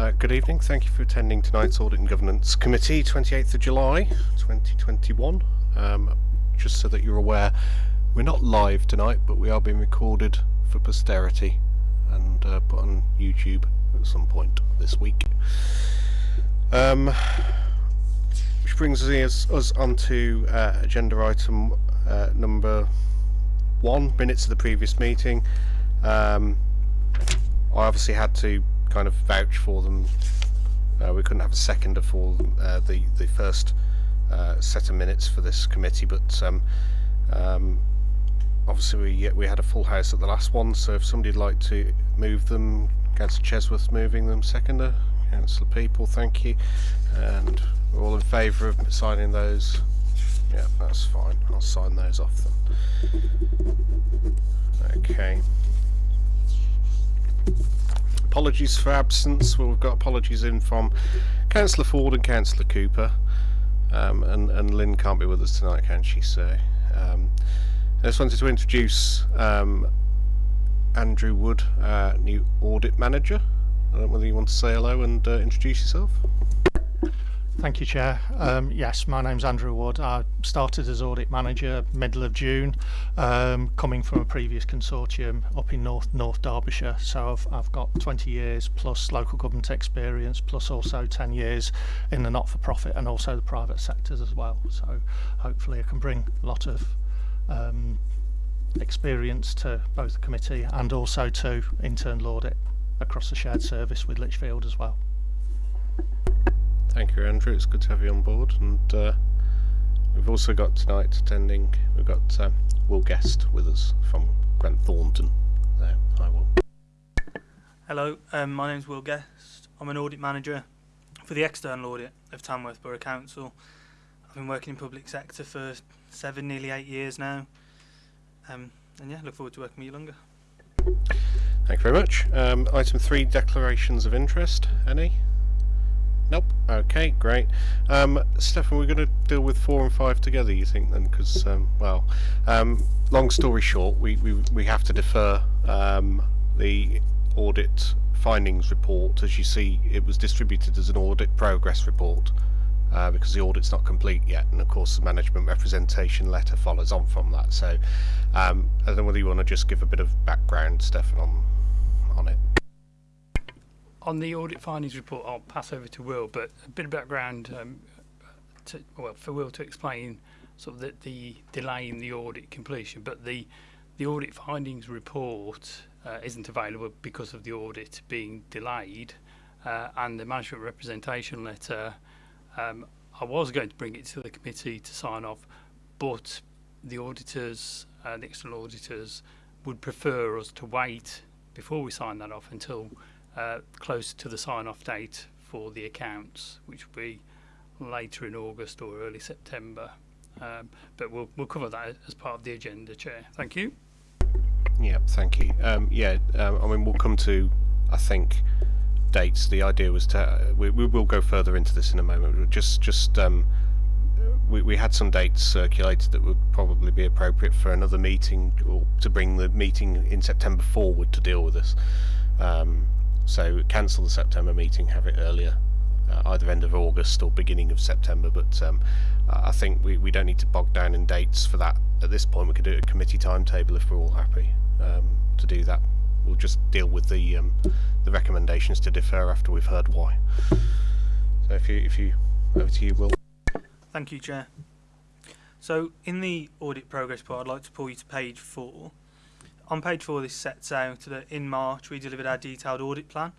Uh, good evening. Thank you for attending tonight's Audit and Governance Committee, 28th of July 2021. Um, just so that you're aware, we're not live tonight, but we are being recorded for posterity and uh, put on YouTube at some point this week. Um, which brings us, us onto uh, agenda item uh, number one, minutes of the previous meeting. Um, I obviously had to kind of vouch for them. Uh, we couldn't have a seconder for uh, the the first uh, set of minutes for this committee, but um, um, obviously we we had a full house at the last one. So if somebody'd like to move them, Councillor Chesworth moving them, seconder, Councillor Peaple, thank you, and we're all in favour of signing those. Yeah, that's fine. I'll sign those off then. Okay apologies for absence. Well, we've got apologies in from Councillor Ford and Councillor Cooper. Um, and, and Lynn can't be with us tonight, can she? So, um, I just wanted to introduce um, Andrew Wood, uh, new audit manager. I don't know whether you want to say hello and uh, introduce yourself. Thank you, Chair. Um, yes, my name's Andrew Wood. I started as audit manager middle of June, um, coming from a previous consortium up in North North Derbyshire. So I've, I've got 20 years plus local government experience, plus also 10 years in the not-for-profit and also the private sectors as well. So hopefully I can bring a lot of um, experience to both the committee and also to internal audit across the shared service with Lichfield as well. Thank you, Andrew. It's good to have you on board. And uh, we've also got tonight attending, we've got um, Will Guest with us from Grant Thornton. There, hi, Will. Hello, um, my name's Will Guest. I'm an audit manager for the external audit of Tamworth Borough Council. I've been working in public sector for seven, nearly eight years now. Um, and yeah, look forward to working with you longer. Thank you very much. Um, item three, declarations of interest. Any? Nope. Okay, great. Um, Stefan, we're going to deal with four and five together, you think, then? Because, um, well, um, long story short, we, we, we have to defer um, the audit findings report. As you see, it was distributed as an audit progress report uh, because the audit's not complete yet. And, of course, the management representation letter follows on from that. So um, I don't know whether you want to just give a bit of background, Stefan, on, on it on the audit findings report, I'll pass over to Will, but a bit of background um, to, well, for Will to explain sort of the, the delay in the audit completion, but the the audit findings report uh, isn't available because of the audit being delayed, uh, and the management representation letter. Um, I was going to bring it to the committee to sign off, but the auditors, uh, the external auditors, would prefer us to wait before we sign that off until uh, close to the sign-off date for the accounts, which will be later in August or early September. Um, but we'll, we'll cover that as part of the agenda, Chair. Thank you. Yeah, thank you. Um, yeah, um, I mean, we'll come to, I think, dates. The idea was to, uh, we, we will go further into this in a moment. Just, just, um, we, we had some dates circulated that would probably be appropriate for another meeting or to bring the meeting in September forward to deal with this. Um, so cancel the September meeting, have it earlier, uh, either end of August or beginning of September. But um, I think we, we don't need to bog down in dates for that at this point. We could do a committee timetable if we're all happy um, to do that. We'll just deal with the um, the recommendations to defer after we've heard why. So if you if you over to you, Will. Thank you, Chair. So in the audit progress part, I'd like to pull you to page four on page four, this sets out that in March we delivered our detailed audit plan,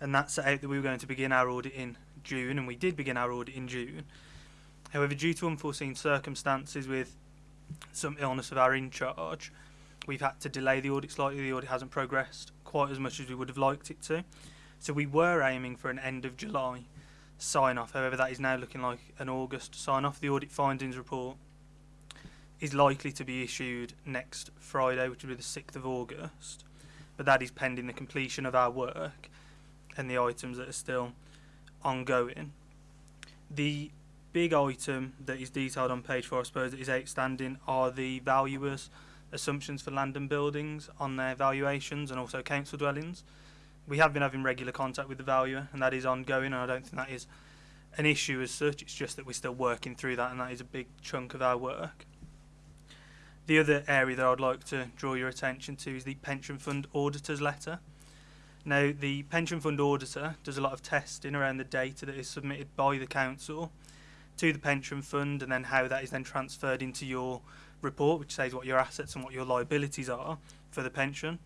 and that set out that we were going to begin our audit in June, and we did begin our audit in June. However, due to unforeseen circumstances with some illness of our in charge, we've had to delay the audit slightly. The audit hasn't progressed quite as much as we would have liked it to. So we were aiming for an end of July sign off. However, that is now looking like an August sign off. The audit findings report is likely to be issued next Friday, which will be the 6th of August. But that is pending the completion of our work and the items that are still ongoing. The big item that is detailed on page 4, I suppose, that is outstanding are the valuers' assumptions for land and buildings on their valuations and also council dwellings. we have been having regular contact with the valuer, and that is ongoing, and I don't think that is an issue as such. It's just that we're still working through that, and that is a big chunk of our work. The other area that I'd like to draw your attention to is the pension fund auditor's letter. Now, the pension fund auditor does a lot of testing around the data that is submitted by the council to the pension fund, and then how that is then transferred into your report, which says what your assets and what your liabilities are for the pension.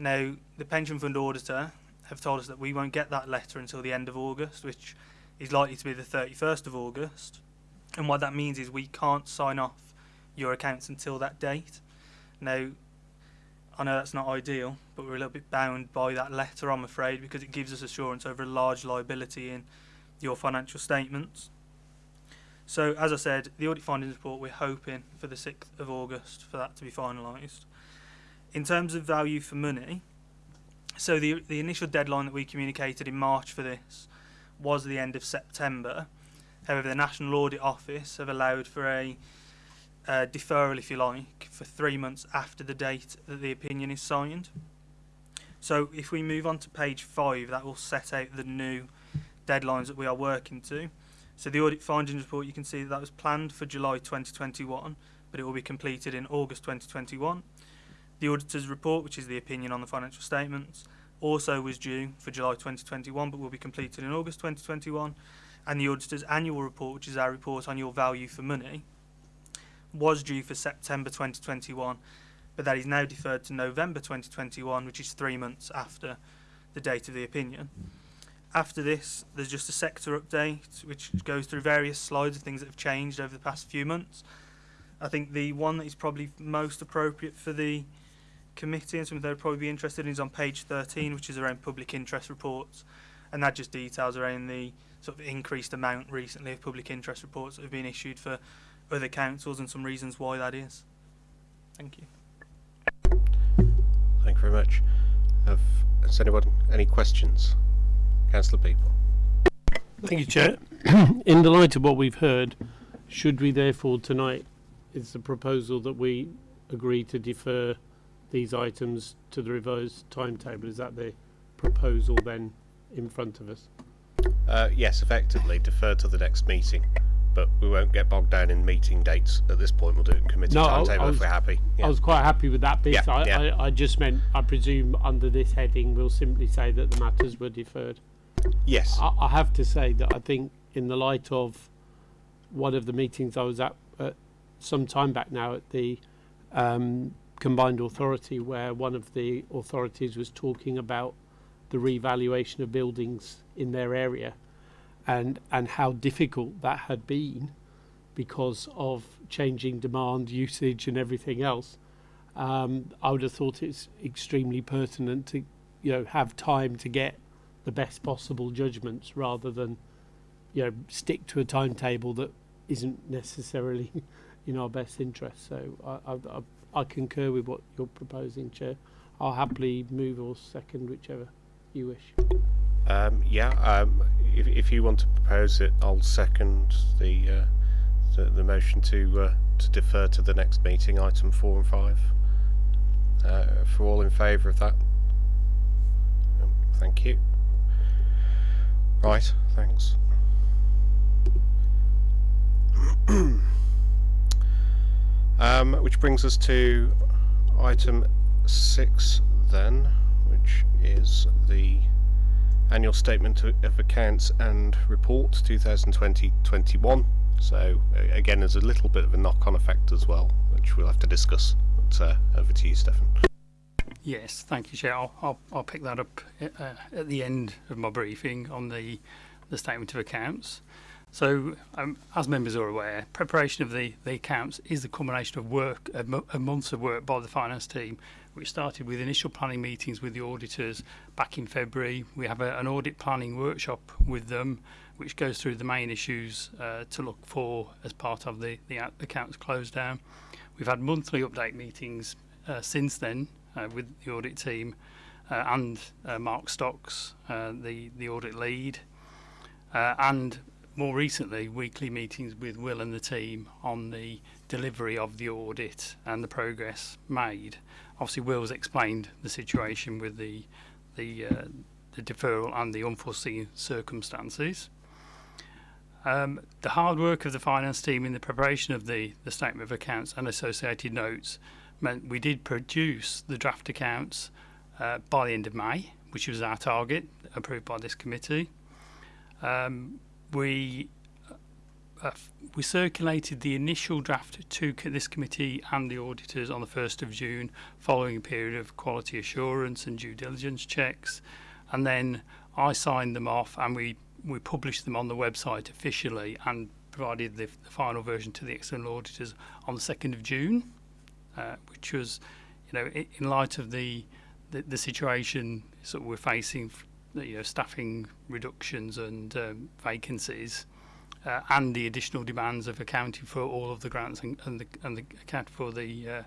Now, the pension fund auditor have told us that we won't get that letter until the end of August, which is likely to be the 31st of August. And what that means is we can't sign off your accounts until that date. Now, I know that's not ideal, but we're a little bit bound by that letter, I'm afraid, because it gives us assurance over a large liability in your financial statements. So, as I said, the audit findings report, we're hoping for the 6th of August for that to be finalised. In terms of value for money, so the, the initial deadline that we communicated in March for this was the end of September. However, the National Audit Office have allowed for a uh, deferral, if you like, for three months after the date that the opinion is signed. So if we move on to page five, that will set out the new deadlines that we are working to. So the audit findings report, you can see that, that was planned for July 2021, but it will be completed in August 2021. The auditor's report, which is the opinion on the financial statements, also was due for July 2021, but will be completed in August 2021. And the auditor's annual report, which is our report on your value for money, was due for September 2021, but that is now deferred to November 2021, which is three months after the date of the opinion. After this, there's just a sector update, which goes through various slides of things that have changed over the past few months. I think the one that is probably most appropriate for the committee and something they'd probably be interested in is on page 13, which is around public interest reports, and that just details around the sort of increased amount recently of public interest reports that have been issued for other councils and some reasons why that is. Thank you. Thank you very much. Have, has anyone any questions? Councillor Peaple. Thank you, Chair. In the light of what we've heard, should we therefore tonight, is the proposal that we agree to defer these items to the revised timetable? Is that the proposal then in front of us? Uh, yes, effectively, defer to the next meeting, but we won't get bogged down in meeting dates at this point. We'll do it in committee No, timetable I if we're happy. I was quite happy with that bit. Yeah, I, yeah. I, I just meant, I presume under this heading, we'll simply say that the matters were deferred. yes. I, I have to say that I think in the light of one of the meetings I was at, at some time back now at the um, combined authority where one of the authorities was talking about the revaluation of buildings in their area and, and how difficult that had been because of changing demand, usage, and everything else. Um, I would have thought it's extremely pertinent to, you know, have time to get the best possible judgments rather than, you know, stick to a timetable that isn't necessarily in our best interest. So I, I, I, concur with what you're proposing, Chair. I'll happily move or second whichever you wish. Um, yeah, um, if, if you want to propose it, I'll second the uh, the, the motion to uh, to defer to the next meeting, item four and five. Uh, for all in favour of that. Um, thank you. Right. Thanks. um, which brings us to item six then, which is the annual statement of accounts and report 2020-21. So again, there's a little bit of a knock-on effect as well, which we'll have to discuss. But uh, over to you, Stefan. Yes, thank you, Chair. I'll, I'll, I'll pick that up uh, at the end of my briefing on the, the statement of accounts. So, um, as members are aware, preparation of the, the accounts is the culmination of work, of months of work by the finance team, which started with initial planning meetings with the auditors back in February. We have a, an audit planning workshop with them, which goes through the main issues uh, to look for as part of the, the accounts close down. We've had monthly update meetings uh, since then uh, with the audit team uh, and uh, Mark Stocks, uh, the, the audit lead, uh, and more recently, weekly meetings with Will and the team on the delivery of the audit and the progress made. Obviously, Will's explained the situation with the the uh, the deferral and the unforeseen circumstances. Um, the hard work of the finance team in the preparation of the, the statement of accounts and associated notes meant we did produce the draft accounts uh, by the end of May, which was our target, approved by this committee. Um, we uh, we circulated the initial draft to this committee and the auditors on the 1st of June, following a period of quality assurance and due diligence checks, and then I signed them off and we we published them on the website officially and provided the, the final version to the external auditors on the 2nd of June, uh, which was, you know, in, light of the, the the situation sort of we're facing, you know, staffing reductions and um, vacancies, uh, and the additional demands of accounting for all of the grants and, and, the, and the account for the uh,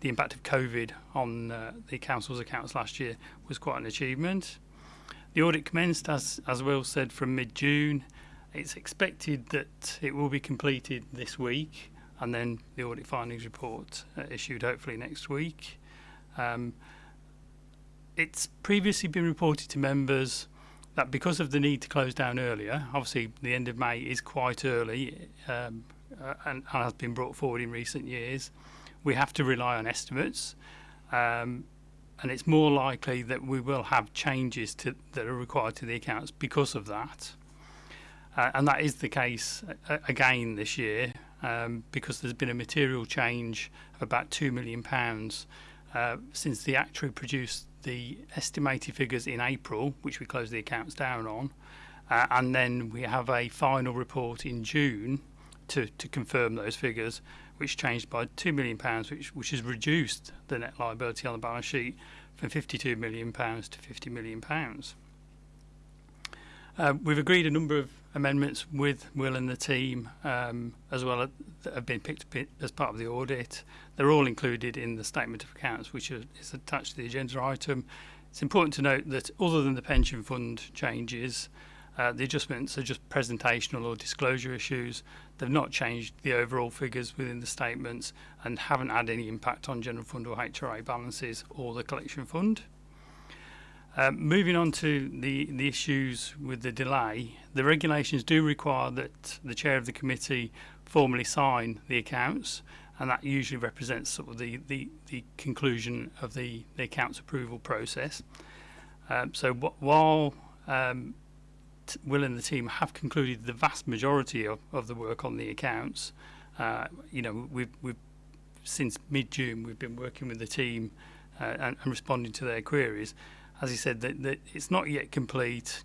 the impact of COVID on uh, the council's accounts last year was quite an achievement. The audit commenced, as, as Will said, from mid-June. It's expected that it will be completed this week and then the audit findings report uh, issued hopefully next week. Um, it's previously been reported to members that because of the need to close down earlier, obviously the end of May is quite early um, uh, and, and has been brought forward in recent years, we have to rely on estimates. Um, and it's more likely that we will have changes to, that are required to the accounts because of that. Uh, and that is the case uh, again this year um, because there's been a material change of about £2 million uh, since the actuary produced the estimated figures in April, which we closed the accounts down on, uh, and then we have a final report in June to, to confirm those figures, which changed by £2 million, which, which has reduced the net liability on the balance sheet from £52 million to £50 million. Um, we've agreed a number of amendments with Will and the team um, as well as, that have been picked as part of the audit. They're all included in the statement of accounts which are, is attached to the agenda item. It's important to note that other than the pension fund changes, uh, the adjustments are just presentational or disclosure issues. They've not changed the overall figures within the statements and haven't had any impact on general fund or HRA balances or the collection fund. Um, moving on to the, the issues with the delay, the regulations do require that the chair of the committee formally sign the accounts, and that usually represents sort of the, the, the conclusion of the, the accounts approval process. Um, so wh- while um, Will and the team have concluded the vast majority of, of the work on the accounts, uh, you know, we've, we've since mid-June we've been working with the team uh, and, and responding to their queries as he said, that, that it's not yet complete,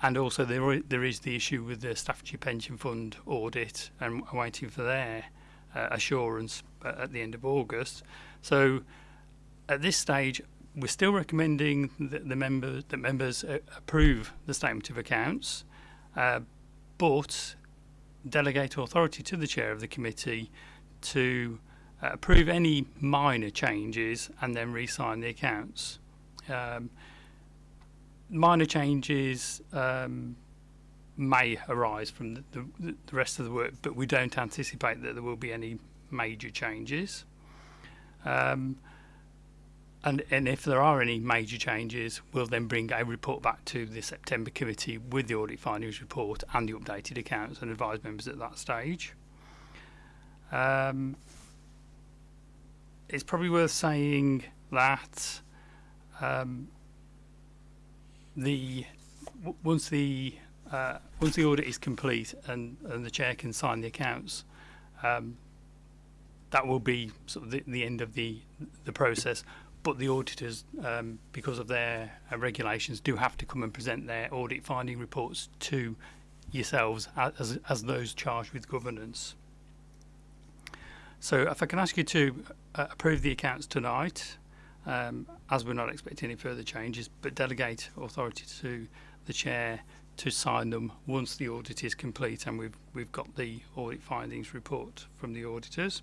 and also there there is the issue with the Staffordshire Pension Fund audit, and waiting for their uh, assurance uh, at the end of August. So at this stage, we're still recommending that the members that members uh, approve the statement of accounts, uh, but delegate authority to the chair of the committee to uh, approve any minor changes and then re-sign the accounts. Um, minor changes um, may arise from the, the, the rest of the work, but we don't anticipate that there will be any major changes. Um, and, and if there are any major changes, we'll then bring a report back to the September committee with the audit findings report and the updated accounts and advise members at that stage. Um, it's probably worth saying that um, the once the uh, once the audit is complete and, and the chair can sign the accounts, um, that will be sort of the, the end of the the process. But the auditors, um, because of their uh, regulations, do have to come and present their audit finding reports to yourselves as as those charged with governance. So, if I can ask you to uh, approve the accounts tonight um, as we're not expecting any further changes, but delegate authority to the chair to sign them once the audit is complete and we've we've got the audit findings report from the auditors.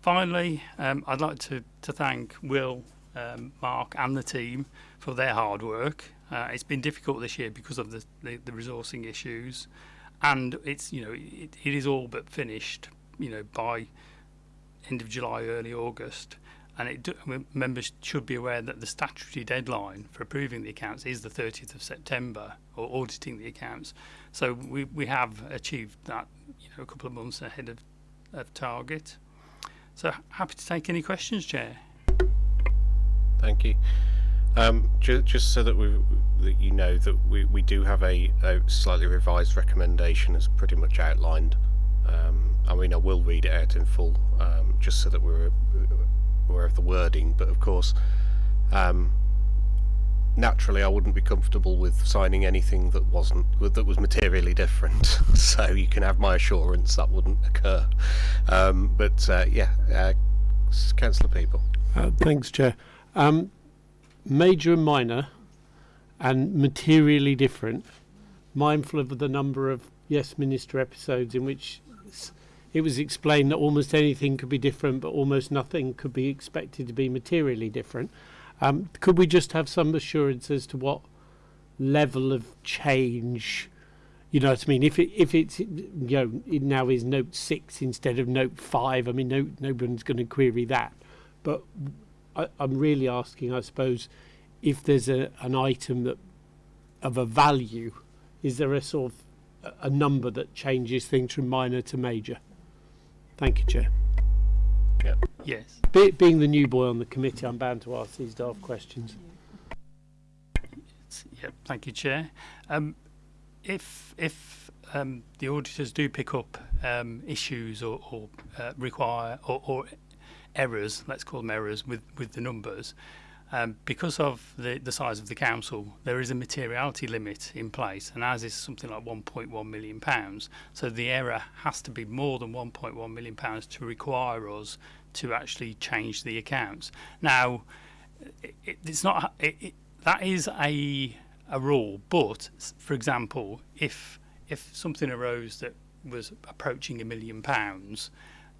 Finally, um, I'd like to, to thank Will, um, Mark, and the team for their hard work. Uh, it's been difficult this year because of the, the, the resourcing issues, and it's you know it, it is all but finished. You know by end of July, early August, and it do, members should be aware that the statutory deadline for approving the accounts is the 30th of September, or auditing the accounts. So we, we have achieved that, you know, a couple of months ahead of, of target. So happy to take any questions, Chair. Thank you. Um, ju- just so that we that you know that we, we do have a, a slightly revised recommendation as pretty much outlined. Um, I mean, I will read it out in full, um, just so that we're aware of the wording. But of course, um, naturally, I wouldn't be comfortable with signing anything that wasn't that was materially different. so you can have my assurance that wouldn't occur. Um, but uh, yeah, uh, Councillor Peaple. Uh, thanks, Chair. Um, major and minor and materially different, mindful of the number of Yes Minister episodes in which it was explained that almost anything could be different, but almost nothing could be expected to be materially different. Um, could we just have some assurance as to what level of change? You know what I mean? If it if it's you know it now is note six instead of note five, I mean no nobody's going to query that. But I, I'm really asking, I suppose, if there's a an item that of a value, is there a sort of a number that changes things from minor to major? Thank you, Chair. Yes. Be, being the new boy on the committee, I'm bound to ask these daft questions. S- Yep, thank you, Chair. Um, if if um, the auditors do pick up um, issues or, or uh, require or, or errors, let's call them errors with, with the numbers, um, because of the, the size of the council, there is a materiality limit in place, and ours is something like 1.1 million pounds. So the error has to be more than 1.1 million pounds to require us to actually change the accounts. Now, it, it, it's not it, that is a a rule, but for example, if if something arose that was approaching a million pounds,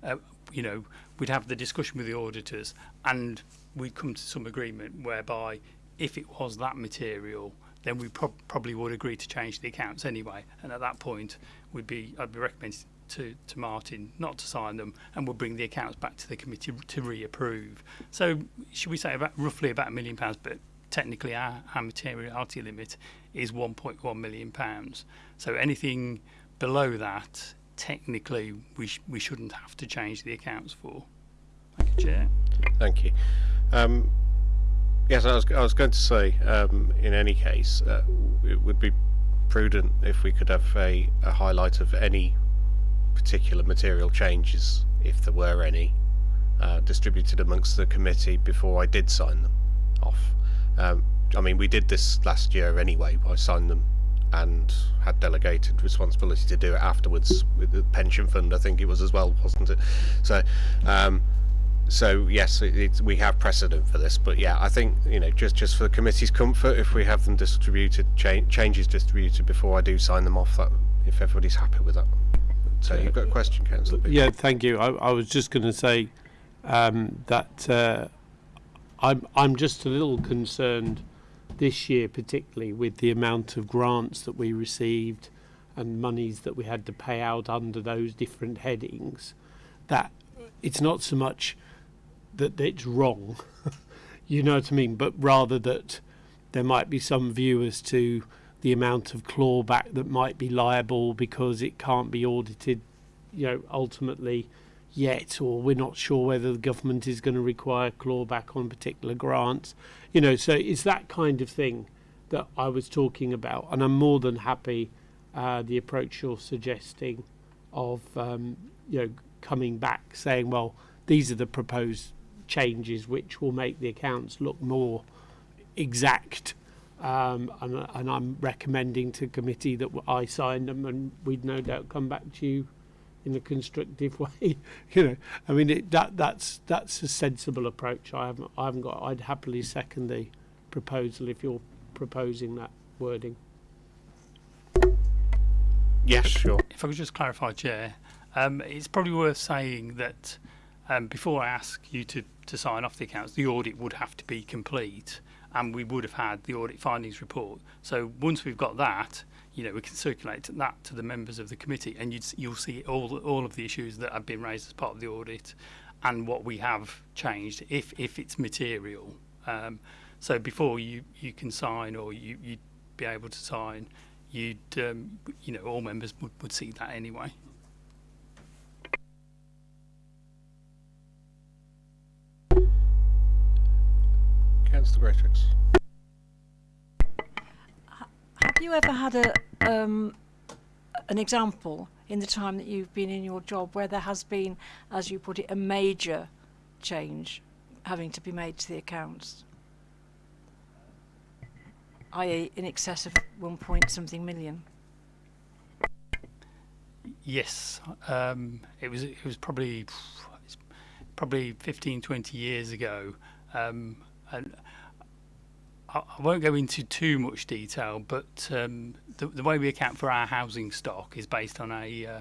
uh, you know, we'd have the discussion with the auditors, and we'd come to some agreement whereby if it was that material, then we prob- probably would agree to change the accounts anyway. And at that point, we'd be I'd be recommending to, to Martin not to sign them, and we'll bring the accounts back to the committee to reapprove. So should we say about roughly about a million pounds, but technically our, our materiality limit is 1.1 million pounds. So anything below that, technically, we sh- we shouldn't have to change the accounts for. Thank you, Chair. Thank you. Um, yes, I was, I was going to say, um, in any case, uh, it would be prudent if we could have a, a highlight of any particular material changes, if there were any, uh, distributed amongst the committee before I did sign them off. Um, I mean, we did this last year anyway. I signed them and had delegated responsibility to do it afterwards with the pension fund. I think it was as well, wasn't it? So, um, so yes, it, it's we have precedent for this, but yeah, I think you know just just for the committee's comfort, if we have them distributed, cha- changes distributed before I do sign them off, that if everybody's happy with that. So you've got a question, Councillor? Yeah, thank you. I, I was just going to say um, that uh, I'm I'm just a little concerned this year, particularly with the amount of grants that we received and monies that we had to pay out under those different headings. That it's not so much that it's wrong, you know what I mean, but rather that there might be some view as to the amount of clawback that might be liable because it can't be audited you know, ultimately yet, or we're not sure whether the government is going to require clawback on particular grants. You know, so it's that kind of thing that I was talking about, and I'm more than happy uh, the approach you're suggesting of um, you know coming back saying, well, these are the proposed changes which will make the accounts look more exact. Um, and, and I'm recommending to committee that I sign them, and we'd no doubt come back to you in a constructive way. you know, I mean it, that that's that's a sensible approach. I haven't I haven't got. I'd happily second the proposal if you're proposing that wording. Yes, sure. If I could just clarify, Chair, um, it's probably worth saying that um, before I ask you to, to sign off the accounts, the audit would have to be complete, and we would have had the audit findings report. So once we've got that, you know, we can circulate that to the members of the committee, and you'd, you'll see all all of the issues that have been raised as part of the audit, and what we have changed if if it's material. Um, so before you you can sign or you you'd be able to sign, you'd um, you know all members would, would see that anyway. Councillor Greatrix. Have you ever had a um, an example in the time that you've been in your job where there has been, as you put it, a major change having to be made to the accounts, i.e., in excess of one point something million? Yes, um, it was it was probably probably 15, 20 years ago, um, and I, won't go into too much detail. But um, the, the way we account for our housing stock is based on a uh,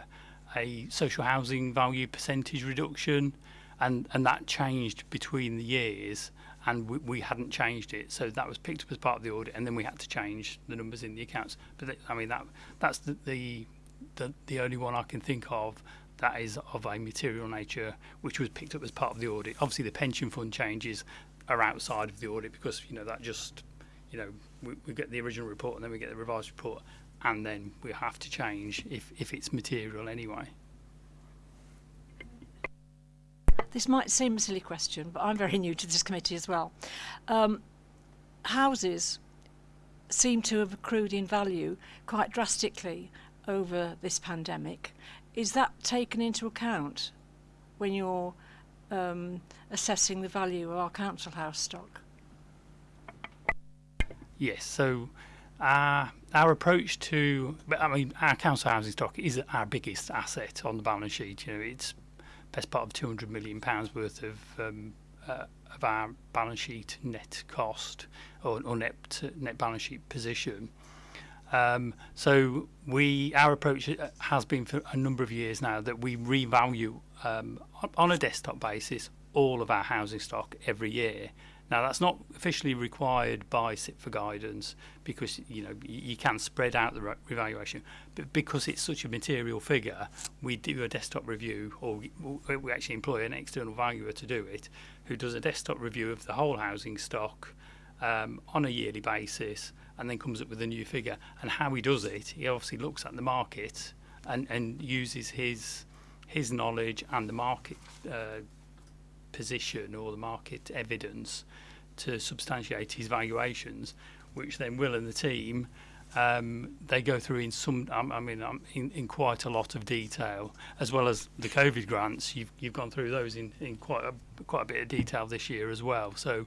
a social housing value percentage reduction, and and that changed between the years. And we, we hadn't changed it, so that was picked up as part of the audit, and then we had to change the numbers in the accounts. But th- I mean that that's the, the the, the only one I can think of that is of a material nature, which was picked up as part of the audit. Obviously, the pension fund changes are outside of the audit because you know that just you know we, we get the original report and then we get the revised report, and then we have to change if if it's material anyway. This might seem a silly question, but I'm very new to this committee as well. Um, houses seem to have accrued in value quite drastically over this pandemic. Is that taken into account when you're um, assessing the value of our council house stock? Yes, so our our approach to, I mean, our council housing stock is our biggest asset on the balance sheet. You know, it's best part of 200 million pounds worth of um, uh, of our balance sheet net cost or, or net net balance sheet position. Um, so we our approach has been for a number of years now that we revalue um, on a desktop basis all of our housing stock every year. Now that's not officially required by CIPFA guidance because you know you can spread out the re- revaluation, but because it's such a material figure, we do a desktop review, or we, actually employ an external valuer to do it, who does a desktop review of the whole housing stock um, on a yearly basis, and then comes up with a new figure. And how he does it, he obviously looks at the market and, and uses his his knowledge and the market uh, position or the market evidence to substantiate his valuations, which then Will and the team um, they go through in some, um, I mean, um, in, in quite a lot of detail, as well as the COVID grants. You've you've gone through those in, in quite a quite a bit of detail this year as well. So,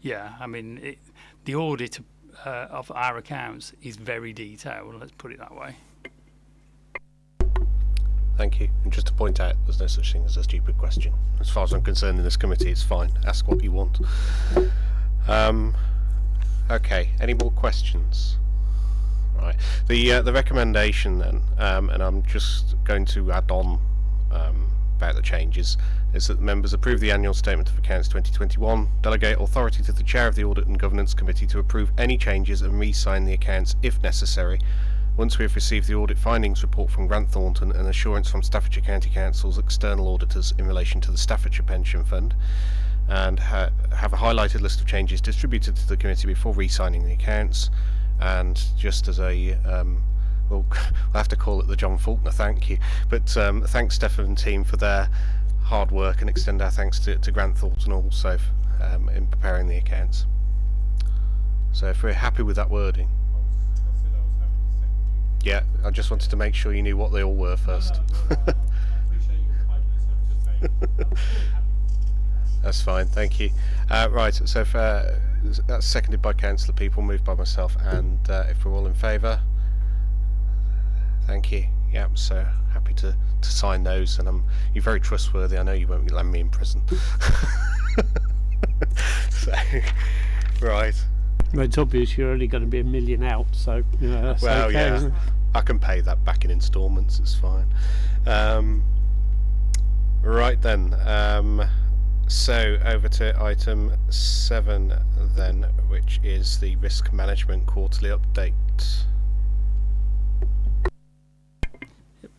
yeah, I mean, it, the audit uh, of our accounts is very detailed. Let's put it that way. Thank you. And just to point out, there's no such thing as a stupid question. As far as I'm concerned in this committee, it's fine. Ask what you want. Um, okay, any more questions? Right. The uh, the recommendation then, um, and I'm just going to add on um, about the changes, is that the members approve the annual statement of accounts 2021, delegate authority to the chair of the audit and governance committee to approve any changes and re-sign the accounts if necessary, once we have received the audit findings report from Grant Thornton and assurance from Staffordshire County Council's external auditors in relation to the Staffordshire Pension Fund, and ha have a highlighted list of changes distributed to the committee before re-signing the accounts, and just as a um, well, we'll have to call it the John Faulkner thank you, but um, thanks Stefan and team for their hard work and extend our thanks to, to Grant Thornton also um, in preparing the accounts. So if we're happy with that wording. Yeah, I just wanted to make sure you knew what they all were first. That's fine, thank you. Uh, right, so if, uh, that's seconded by Councillor Peaple, moved by myself, and uh, if we're all in favour, thank you. Yeah, so happy to, to sign those, and I'm you're very trustworthy. I know you won't land me in prison. so, right. Well, it's obvious you're only going to be a million out, so you know that's Well, okay. yeah. I can pay that back in instalments. It's fine. Um, right then. Um, so over to item seven then, which is the risk management quarterly update.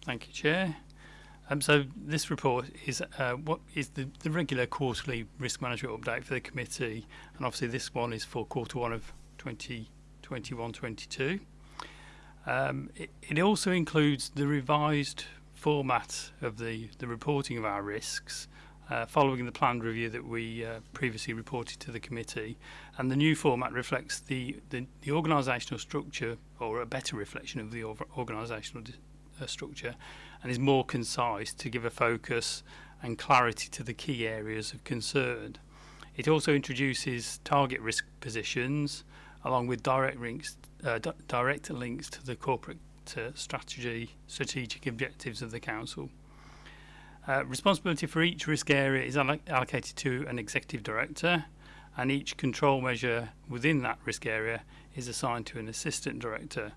Thank you, Chair. Um, so this report is uh, what is the, the regular quarterly risk management update for the committee, and obviously this one is for quarter one of 2021-22. Um, it, it also includes the revised format of the, the reporting of our risks uh, following the planned review that we uh, previously reported to the committee. And the new format reflects the, the, the organisational structure, or a better reflection of the organisational uh, structure, and is more concise to give a focus and clarity to the key areas of concern. It also introduces target risk positions along with direct links, uh, direct links to the corporate uh, strategy, strategic objectives of the council. Uh, responsibility for each risk area is allocated to an executive director, and each control measure within that risk area is assigned to an assistant director.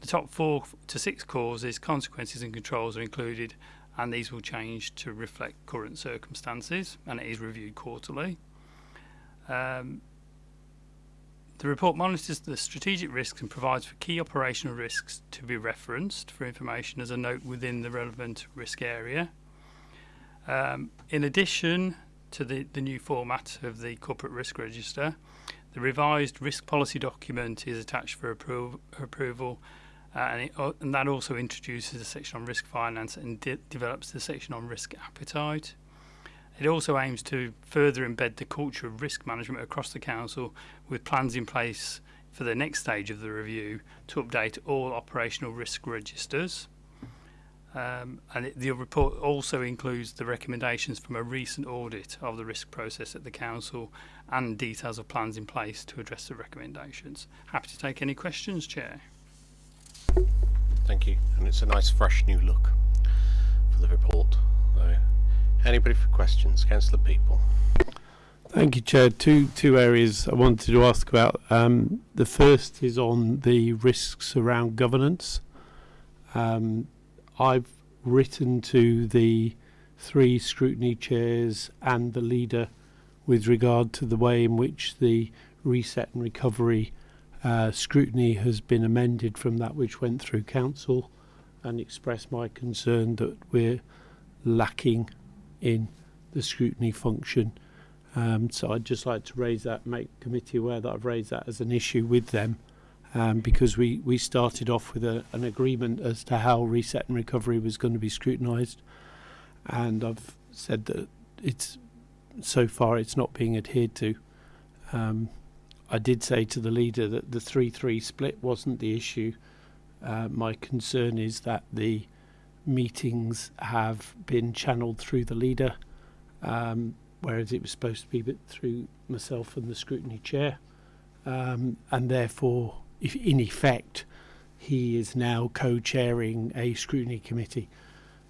The top four to six causes, consequences, and controls are included, and these will change to reflect current circumstances, and it is reviewed quarterly. Um, the report monitors the strategic risks and provides for key operational risks to be referenced for information as a note within the relevant risk area. Um, in addition to the, the new format of the corporate risk register, the revised risk policy document is attached for appro approval uh, and, it, uh, and, that also introduces a section on risk finance and de develops the section on risk appetite. It also aims to further embed the culture of risk management across the council with plans in place for the next stage of the review to update all operational risk registers. Um, and it, the report also includes the recommendations from a recent audit of the risk process at the council and details of plans in place to address the recommendations. Happy to take any questions, Chair. Thank you. And it's a nice fresh new look for the report. So, anybody for questions? Councillor Peaple. Thank you, Chair. Two two areas I wanted to ask about. Um, the first is on the risks around governance. Um, I've written to the three scrutiny chairs and the leader with regard to the way in which the reset and recovery uh, scrutiny has been amended from that which went through council and express my concern that we're lacking in the scrutiny function. Um, so I'd just like to raise that, make committee aware that I've raised that as an issue with them um, because we, we started off with a, an agreement as to how reset and recovery was going to be scrutinised. And I've said that it's so far it's not being adhered to. Um, I did say to the leader that the 3-3 split wasn't the issue. Uh, my concern is that the meetings have been channeled through the leader, um, whereas it was supposed to be through myself and the scrutiny chair. Um, and therefore if in effect he is now co-chairing a scrutiny committee,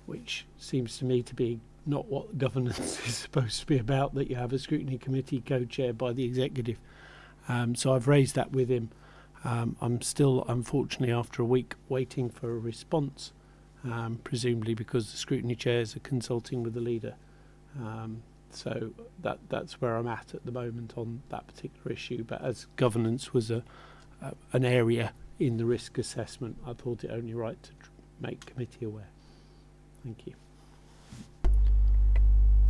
which seems to me to be not what governance is supposed to be about, that you have a scrutiny committee co-chaired by the executive. Um, so I've raised that with him. Um, I'm still, unfortunately, after a week, waiting for a response, um, presumably because the scrutiny chairs are consulting with the leader. Um, so that that's where I'm at at the moment on that particular issue. But as governance was a uh, an area in the risk assessment, I thought it only right to make committee aware. Thank you.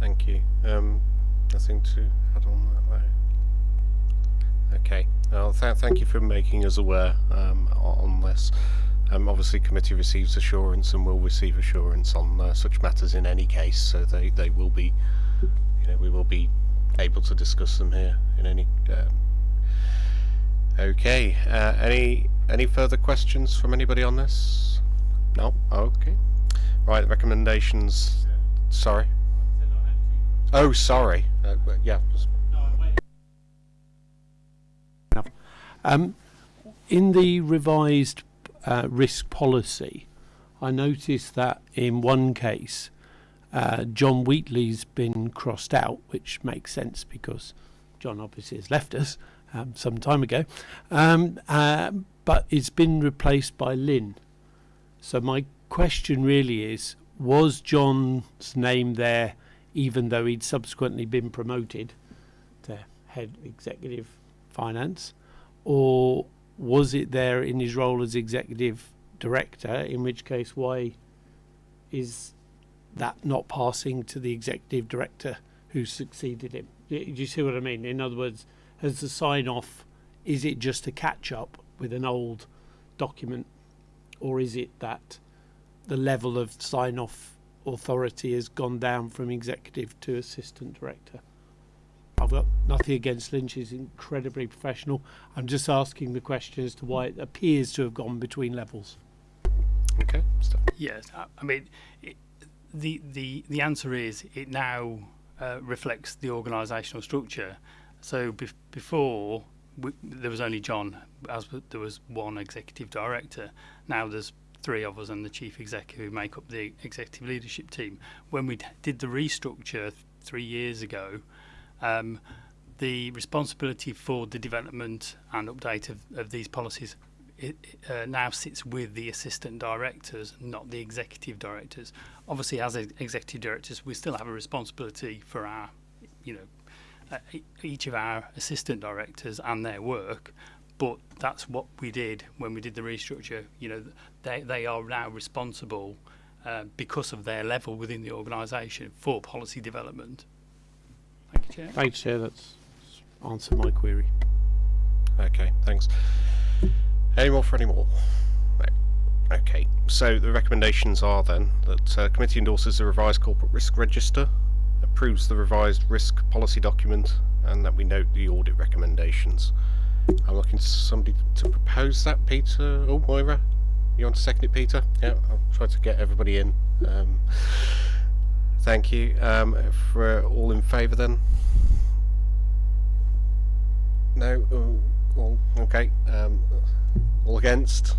Thank you. Um, nothing to add on that. Okay. Well, th thank you for making us aware um, on this. Um, obviously, committee receives assurance and will receive assurance on uh, such matters in any case, so they, they will be, you know, we will be able to discuss them here in any um, Okay. Uh, any any further questions from anybody on this? No. Okay. Right. Recommendations. Sorry. Oh, sorry. Uh, yeah. Um, in the revised uh, risk policy, I noticed that in one case, uh, John Wheatley's been crossed out, which makes sense because John obviously has left us um, some time ago, um, uh, but it's been replaced by Lynn. So my question really is, was John's name there even though he'd subsequently been promoted to head executive finance, or was it there in his role as executive director, in which case why is that not passing to the executive director who succeeded him. Do you see what I mean? In other words, has the sign off, is it just a catch up with an old document, or is it that the level of sign off authority has gone down from executive to assistant director? I've got nothing against Lynch, he's incredibly professional. I'm just asking the question as to why it appears to have gone between levels. Okay. Steph. Yes, I, I mean, it, the the the answer is it now uh, reflects the organisational structure. So bef- before we, there was only John, as there was one executive director. Now there's three of us and the chief executive who make up the executive leadership team. When we d- did the restructure th- three years ago, um, the responsibility for the development and update of, of these policies it uh, now sits with the assistant directors, not the executive directors. Obviously, as ex- executive directors, we still have a responsibility for our, you know, uh, each of our assistant directors and their work. But that's what we did when we did the restructure. You know, they they are now responsible uh, because of their level within the organisation for policy development. Thank you, Chair. Thanks, Chair. That's answered my query. Okay. Thanks. Any more for any more? No. Okay. So the recommendations are then that uh, committee endorses the revised corporate risk register, approves the revised risk policy document, and that we note the audit recommendations. I'm looking to somebody to propose that. Peter, oh Moira, you want to second it, Peter? Yeah, I'll try to get everybody in. Um, thank you. Um, if we're all in favour, then. No. Oh, all okay. Um, all against.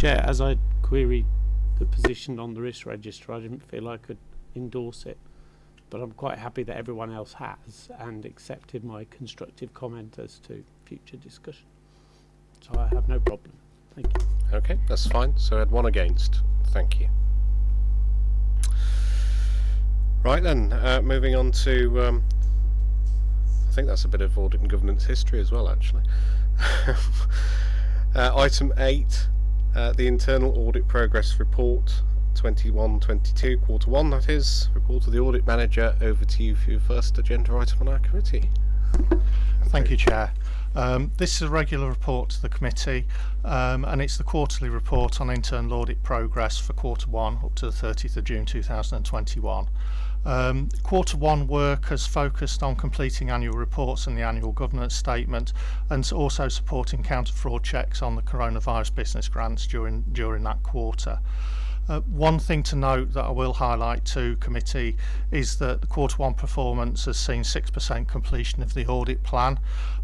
Chair, as I queried the position on the risk register, I didn't feel I could endorse it, but I'm quite happy that everyone else has and accepted my constructive comment as to future discussion. So I have no problem. Thank you. Okay, that's fine. So I had one against. Thank you. Right then, uh, moving on to. Um, I think that's a bit of audit and governance history as well, actually. uh, item 8, uh, the internal audit progress report 21-22, quarter 1 that is. Report of the audit manager. Over to you for your first agenda item on our committee. Thank you, Chair. Um, this is a regular report to the committee um, and it's the quarterly report on internal audit progress for quarter one up to the 30th of June 2021. Um, quarter one work has focused on completing annual reports and the annual governance statement and also supporting counter-fraud checks on the coronavirus business grants during, during that quarter. Uh, one thing to note that I will highlight to committee is that the quarter one performance has seen 6% completion of the audit plan.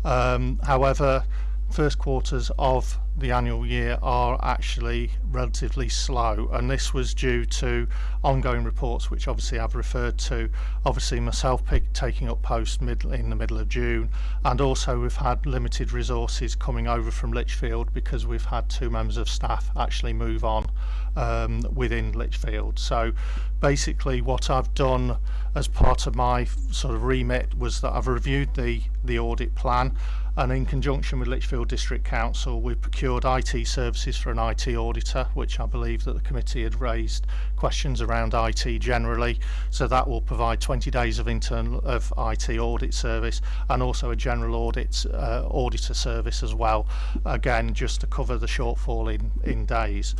Um, however, first quarters of the annual year are actually relatively slow and this was due to ongoing reports which obviously I've referred to. Obviously myself taking up post mid in the middle of June and also we've had limited resources coming over from Lichfield because we've had two members of staff actually move on um, within Lichfield. So basically what I've done as part of my sort of remit was that I've reviewed the the audit plan and in conjunction with Lichfield District Council we procured IT services for an IT auditor which I believe that the committee had raised questions around IT generally so that will provide 20 days of internal of IT audit service and also a general audit uh, auditor service as well again just to cover the shortfall in in days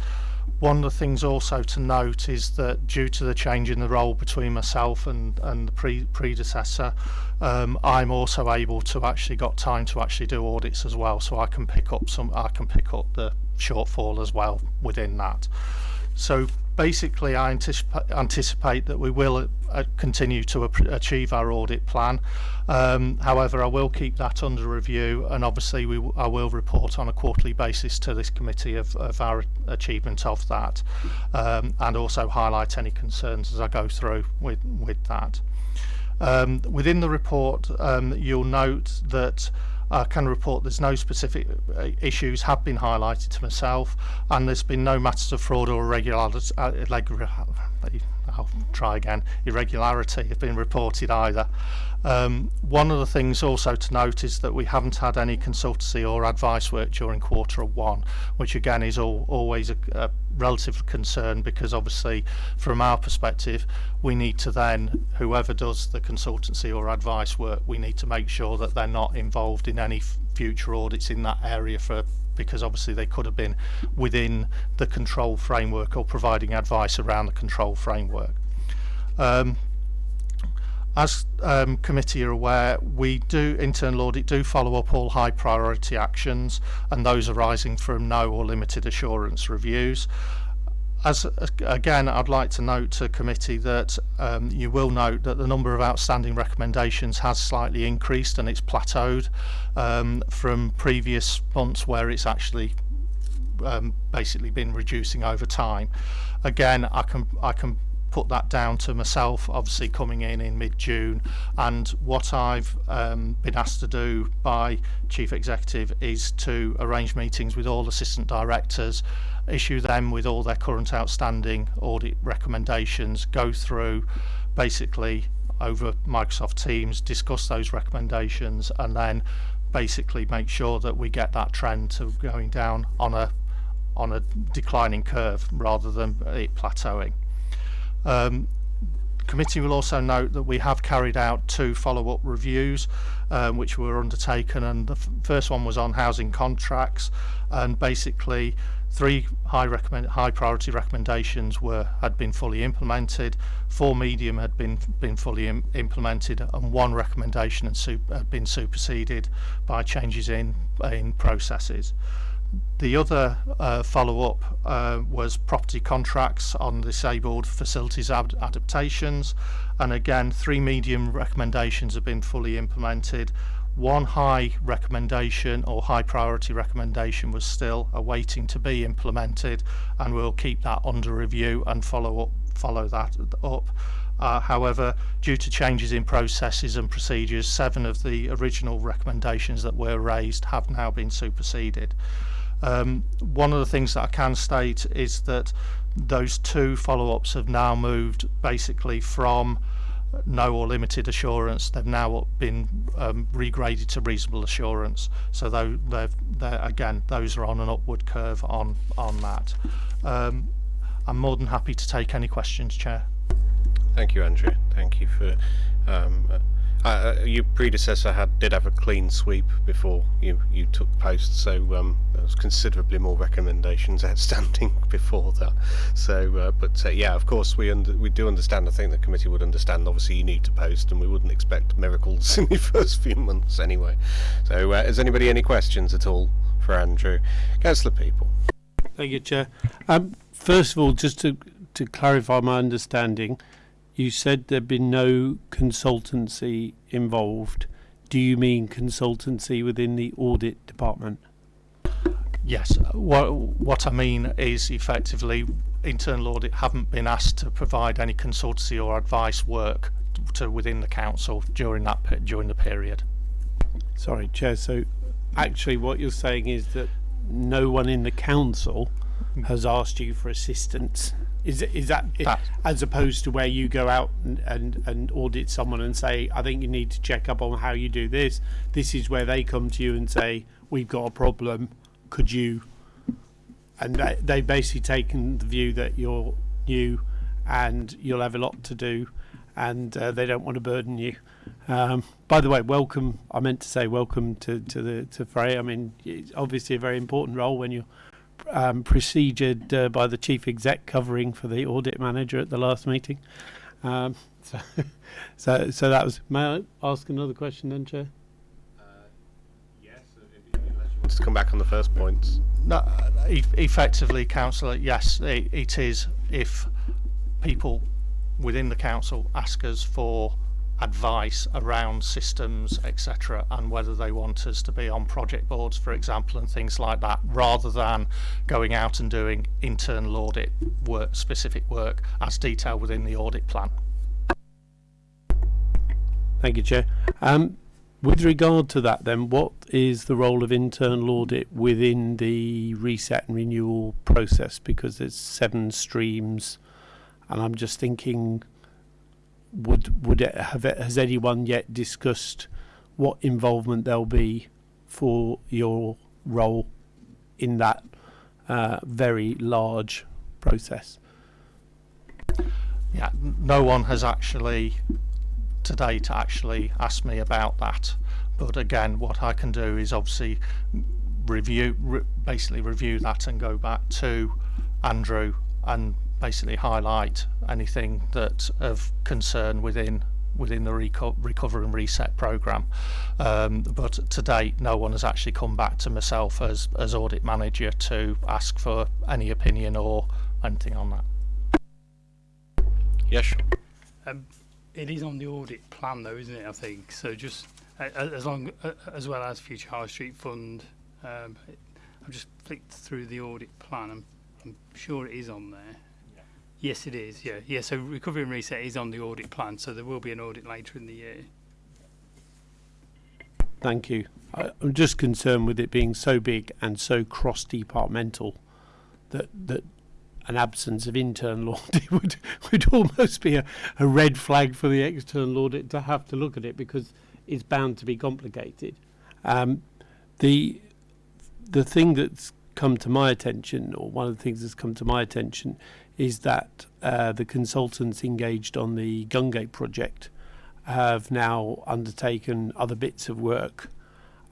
one of the things also to note is that due to the change in the role between myself and and the pre predecessor um, I'm also able to actually got time to actually do audits as well so I can pick up some I can pick up the shortfall as well within that. So basically, I anticip anticipate that we will uh, continue to achieve our audit plan. Um, however, I will keep that under review, and obviously, we I will report on a quarterly basis to this committee of, of our achievement of that, um, and also highlight any concerns as I go through with with that. Um, within the report, um, you'll note that. I can report there's no specific uh, issues have been highlighted to myself and there's been no matters of fraud or irregularities uh, I'll try again irregularity have been reported either. Um, one of the things also to note is that we haven't had any consultancy or advice work during quarter one which again is all, always a, a relative concern because obviously from our perspective we need to then whoever does the consultancy or advice work we need to make sure that they're not involved in any future audits in that area for because obviously they could have been within the control framework or providing advice around the control framework. Um, as um, committee are aware, we do internal audit do follow up all high priority actions and those arising from no or limited assurance reviews. As again, I'd like to note to committee that um, you will note that the number of outstanding recommendations has slightly increased and it's plateaued um, from previous months where it's actually um, basically been reducing over time. Again, I can I can put that down to myself, obviously coming in in mid-June, and what I've um, been asked to do by Chief Executive is to arrange meetings with all assistant directors, issue them with all their current outstanding audit recommendations, go through basically over Microsoft Teams, discuss those recommendations, and then basically make sure that we get that trend to going down on a on a declining curve rather than it plateauing. Um, committee will also note that we have carried out two follow-up reviews um, which were undertaken and the first one was on housing contracts and basically three high recommend high priority recommendations were had been fully implemented four medium had been been fully Im implemented and one recommendation had, had been superseded by changes in in processes the other uh, follow-up uh, was property contracts on disabled facilities ad adaptations. And again three medium recommendations have been fully implemented. One high recommendation or high priority recommendation was still awaiting to be implemented and we'll keep that under review and follow up follow that up. Uh, however, due to changes in processes and procedures, seven of the original recommendations that were raised have now been superseded. Um, one of the things that I can state is that those two follow-ups have now moved basically from no or limited assurance. They've now been um, regraded to reasonable assurance. So though they've they're, again those are on an upward curve on on that. Um, I'm more than happy to take any questions chair. Thank you Andrew thank you for um, uh, your predecessor had did have a clean sweep before you you took post, so um, there was considerably more recommendations outstanding before that. So, uh, but uh, yeah, of course we under, we do understand. I think the committee would understand. Obviously, you need to post, and we wouldn't expect miracles in the first few months anyway. So, uh, anybody any questions at all for Andrew? Councillor Peaple. Thank you, Chair. Um, first of all, just to to clarify my understanding you said there'd been no consultancy involved. Do you mean consultancy within the audit department? Yes. What what I mean is effectively internal audit haven't been asked to provide any consultancy or advice work to within the council during that during the period. Sorry, Chair. So actually, what you're saying is that no one in the council has asked you for assistance is is that, as opposed to where you go out and, and and audit someone and say, I think you need to check up on how you do this. This is where they come to you and say, we've got a problem. Could you? And they, they've basically taken the view that you're new and you'll have a lot to do, and uh, they don't want to burden you. Um, by the way, welcome. I meant to say welcome to to the to Frey. I mean, it's obviously a very important role when you're um, procedured uh, by the chief exec covering for the audit manager at the last meeting. Um, so, so, so that was. May I ask another question, then, Chair? Uh, yes, unless you want to come back on the first points. No, e effectively, councillor. Yes, it, it is. If people within the council ask us for advice around systems, etc., and whether they want us to be on project boards, for example, and things like that, rather than going out and doing internal audit work, specific work as detailed within the audit plan. Thank you, Chair. Um, with regard to that, then, what is the role of internal audit within the reset and renewal process? Because there's seven streams, and I'm just thinking would would it have it, has anyone yet discussed what involvement there'll be for your role in that uh, very large process. Yeah, no one has actually today to actually asked me about that. But again, what I can do is obviously review, re- basically review that and go back to Andrew and basically highlight anything that of concern within within the reco- recover and reset program. Um, but to date, no one has actually come back to myself as as audit manager to ask for any opinion or anything on that. Yes. Um, it is on the audit plan, though, isn't it? I think so. Just uh, as long uh, as well as Future High Street Fund. Um, it, I've just flicked through the audit plan. I'm, I'm sure it is on there. Yes, it is. Yeah, yeah. So recovery and reset is on the audit plan. So there will be an audit later in the year. Thank you. I, I'm just concerned with it being so big and so cross-departmental that that an absence of internal audit would would almost be a, a red flag for the external audit to have to look at it because it's bound to be complicated. Um, the the thing that's come to my attention, or one of the things that's come to my attention, is that uh, the consultants engaged on the Gungate project have now undertaken other bits of work,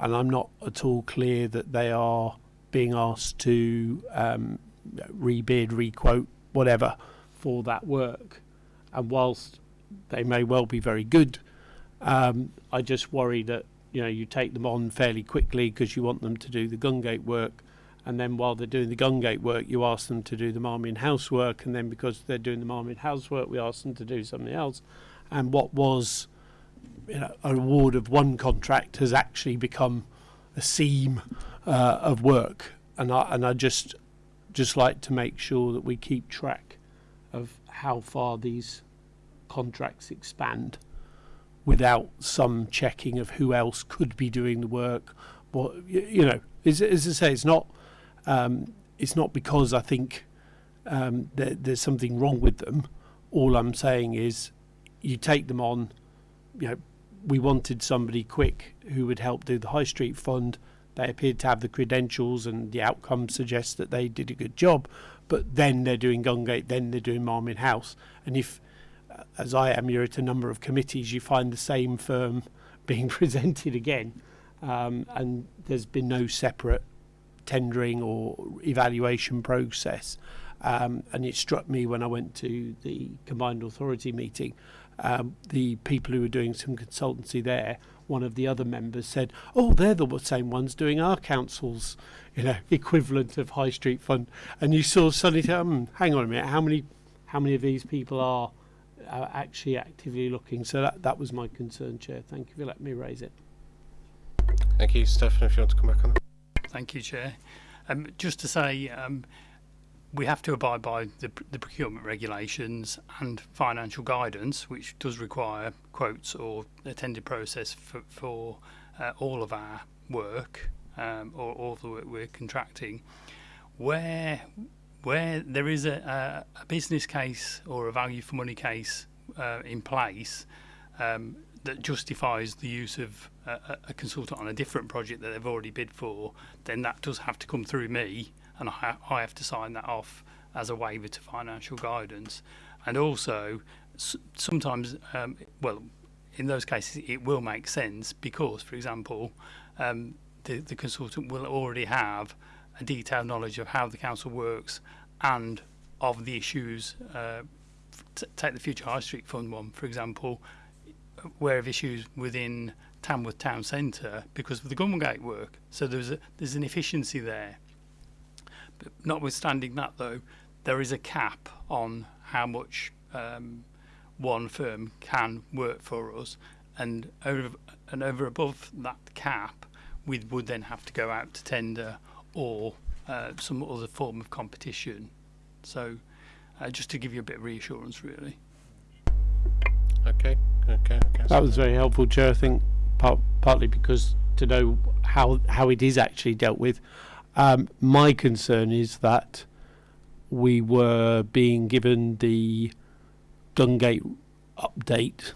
and I'm not at all clear that they are being asked to um, rebid, requote, whatever for that work. And whilst they may well be very good, um, I just worry that you know you take them on fairly quickly because you want them to do the Gungate work, and then while they're doing the Gungate work, you ask them to do the Marmion House work, and then because they're doing the Marmion House work, we ask them to do something else. And what was you know, an award of one contract has actually become a seam uh, of work, and I and I just just like to make sure that we keep track of how far these contracts expand without some checking of who else could be doing the work. What you know, as, as I say, it's not um, it's not because I think um, there, there's something wrong with them. All I'm saying is, you take them on. You know, we wanted somebody quick who would help do the High Street Fund. They appeared to have the credentials, and the outcome suggests that they did a good job. But then they're doing Gungate, then they're doing Marmion House, and if uh, as I am, you're at a number of committees, you find the same firm being presented again, um, and there's been no separate tendering or evaluation process. Um, and it struck me when I went to the combined authority meeting, um, the people who were doing some consultancy there, one of the other members said, "Oh, they're the same ones doing our council's, you know, equivalent of High Street Fund." And you saw suddenly, um, hang on a minute, how many, how many of these people are, are actually actively looking? So that that was my concern, Chair. Thank you for letting me raise it. Thank you, Stefan. If you want to come back on that. Thank you, Chair. Um, just to say, um, we have to abide by the, the procurement regulations and financial guidance, which does require quotes or a tender process for, for uh, all of our work um, or all the work we're contracting. Where where there is a, a, a business case or a value for money case uh, in place um, that justifies the use of a, a- consultant on a different project that they've already bid for, then that does have to come through me, and I, I have to sign that off as a waiver to financial guidance. And also, sometimes, um, well, in those cases, it will make sense because, for example, um, the, the consultant will already have a detailed knowledge of how the council works and of the issues. Uh, take the Future High Street Fund one, for example, aware of issues within Tamworth Town Centre because of the Gungate work. So there's a, there's an efficiency there. But notwithstanding that, though, there is a cap on how much um, one firm can work for us, and over and over above that cap, we would then have to go out to tender or uh, some other form of competition. So, uh, just to give you a bit of reassurance, really. Okay. Okay. okay. That was very helpful, Chair. I think part, partly because to know how how it is actually dealt with. Um, my concern is that we were being given the Gungate update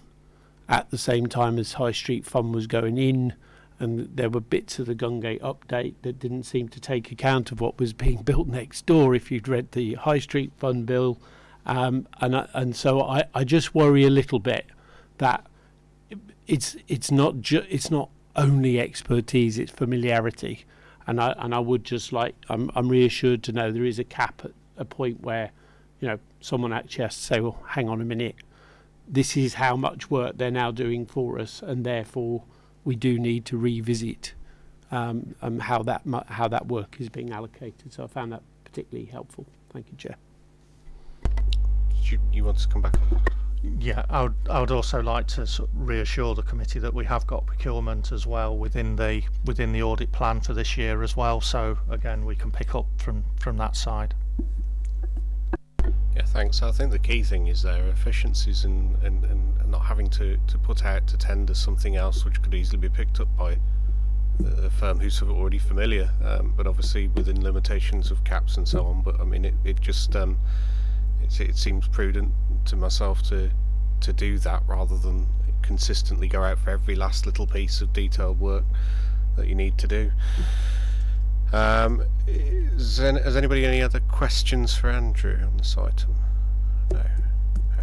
at the same time as High Street Fund was going in, and there were bits of the Gungate update that didn't seem to take account of what was being built next door. If you'd read the High Street Fund bill, um, and I, and so I, I just worry a little bit that it's it's not ju- it's not only expertise, it's familiarity, and I and I would just like I'm I'm reassured to know there is a cap at a point where, you know, someone actually has to say, well, hang on a minute, this is how much work they're now doing for us, and therefore we do need to revisit um, um, how that how that work is being allocated. So I found that particularly helpful. Thank you, Chair. You, you want to come back? Yeah, I would, I would also like to reassure the committee that we have got procurement as well within the within the audit plan for this year as well. So again, we can pick up from from that side. Yeah, thanks. I think the key thing is their efficiencies and, and, and not having to, to put out to tender something else which could easily be picked up by a firm who's already familiar, um, but obviously within limitations of caps and so on. But I mean, it, it just um, it, it seems prudent to myself to to do that rather than consistently go out for every last little piece of detailed work that you need to do. Um, is has anybody any other questions for Andrew on this item? No.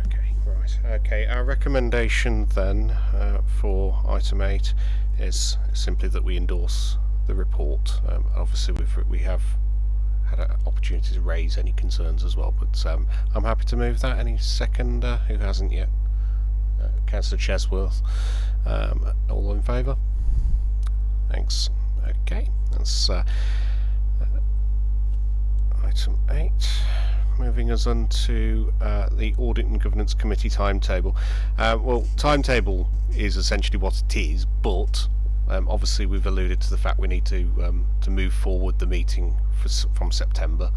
Okay, right. Okay, our recommendation then uh, for item eight is simply that we endorse the report. Um, obviously, we've, we have had an opportunity to raise any concerns as well, but um, I'm happy to move that. Any seconder who hasn't yet? Uh, Councillor Chesworth. Um, all in favour? Thanks. Okay, that's uh, uh, item 8. Moving us on to uh, the Audit and Governance Committee timetable. Uh, well, timetable is essentially what it is, but um, obviously we've alluded to the fact we need to um, to move forward the meeting for, from September.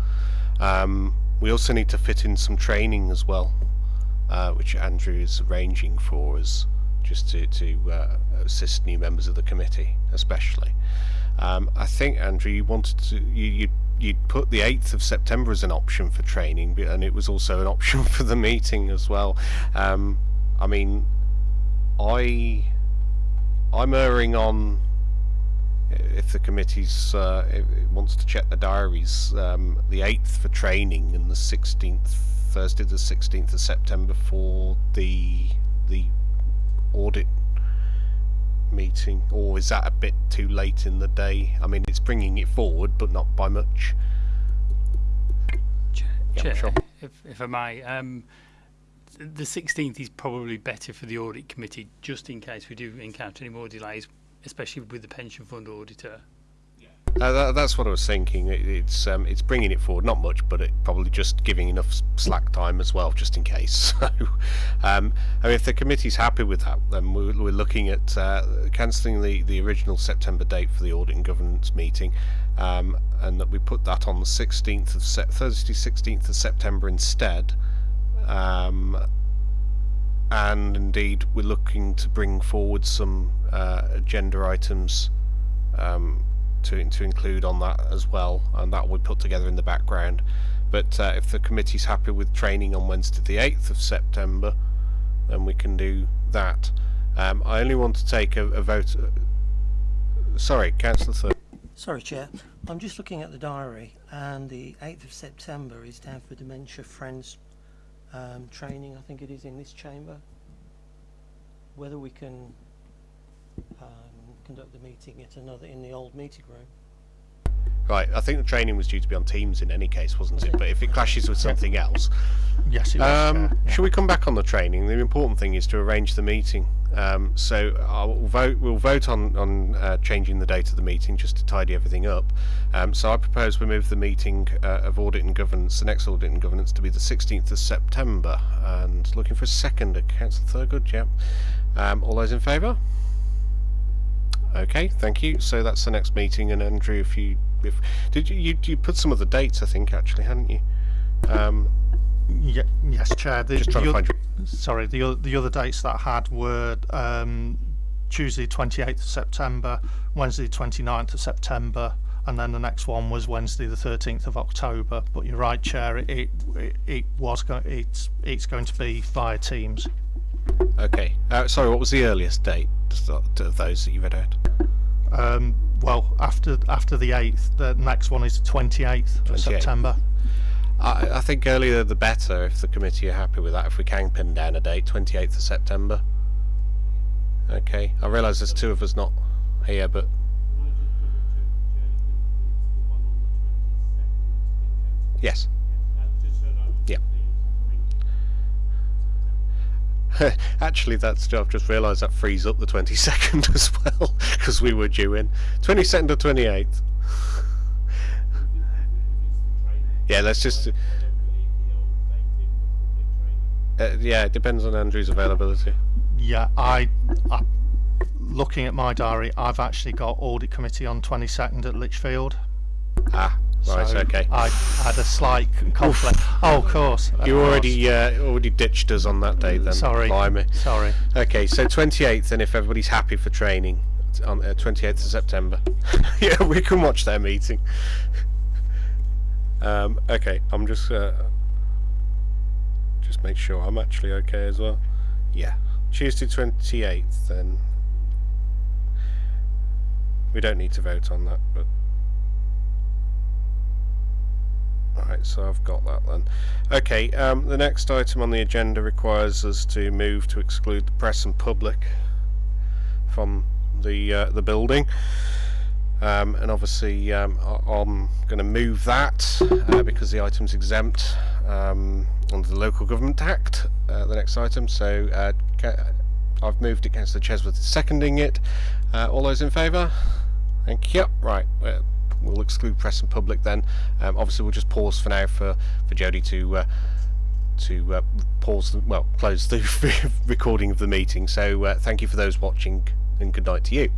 Um, we also need to fit in some training as well, uh, which Andrew is arranging for us, just to, to uh, assist new members of the committee, especially. Um, I think Andrew, you wanted to you you you'd put the 8th of September as an option for training, and it was also an option for the meeting as well. Um, I mean, I I'm erring on if the committee's uh, wants to check the diaries, um, the 8th for training and the 16th Thursday the 16th of September for the the audit meeting. Or is that a bit too late in the day? I mean it's bringing it forward but not by much. Chair, Yeah, sure. if, if I may, um, the 16th is probably better for the audit committee, just in case we do encounter any more delays, especially with the pension fund auditor. Uh, that, that's what I was thinking. It, it's um, it's bringing it forward, not much, but it probably just giving enough slack time as well, just in case. So, um, I mean, if the committee's happy with that, then we're, we're looking at uh, cancelling the, the original September date for the audit and governance meeting, um, and that we put that on the 16th of Thursday, 16th of September instead. Um, and indeed, we're looking to bring forward some uh, agenda items. Um, to to include on that as well, and that we put together in the background. But uh, if the committee's happy with training on Wednesday the 8th of September, then we can do that. Um, I only want to take a, a vote. Uh, sorry, Councillor. Sorry, Chair. I'm just looking at the diary, and the 8th of September is down for Dementia Friends um, training. I think it is in this chamber. Whether we can um, conduct the meeting at another in the old meeting room. Right, I think the training was due to be on Teams in any case, wasn't it? But if it clashes with something else, Yes, it was. Um, yeah. Shall we come back on the training? The important thing is to arrange the meeting. Um, so I'll vote. We'll vote on on uh, changing the date of the meeting just to tidy everything up. Um, so I propose we move the meeting uh, of audit and governance, the next audit and governance, to be the 16th of September. And looking for a second, Councillor Thurgood. Yeah. Um, all those in favour? Okay, thank you. So that's the next meeting. And Andrew, if you did you you, you put some of the dates, I think actually, hadn't you? Um, Ye- yes, Chair. The, just trying the to find your Sorry, the the other dates that I had were um, Tuesday 28th of September, Wednesday 29th of September, and then the next one was Wednesday the 13th of October. But you're right, Chair. It it, it was go- it's it's going to be via Teams. Okay. Uh, sorry, what was the earliest date of of those that you read out? Um, well, after after the eighth, the next one is the twenty eighth of September. I, I think earlier the better if the committee are happy with that. If we can pin down a date, 28th of September. Okay, I realise there's two of us not here, but yes. Actually, that's I've just realised that frees up the 22nd as well because we were due in 22nd or 28th. Yeah, let's just. Uh, yeah, it depends on Andrew's availability. Yeah, I, I looking at my diary, I've actually got audit committee on twenty second at Lichfield. Ah, right, so okay. I had a slight conflict. oh, of course. of You course. already uh, already ditched us on that day then. Sorry. Blimey. Sorry. Okay, so 28th, and if everybody's happy for training, on uh, 28th of September. yeah, we can watch their meeting. um, okay, I'm just uh, just make sure I'm actually okay as well. Yeah, Tuesday 28th. Then we don't need to vote on that, but. Alright, so I've got that then. Okay, um, the next item on the agenda requires us to move to exclude the press and public from the uh, the building. Um, and obviously, um, I'm going to move that uh, because the item's exempt um, under the Local Government Act. Uh, the next item, so uh, I've moved it. Councillor Chesworth seconding it. Uh, all those in favour? Thank you. Right, we'll exclude press and public then. Um, obviously, we'll just pause for now for for Jodie to. Uh, to uh, pause, the, well, close the recording of the meeting. So, uh, thank you for those watching, and good night to you.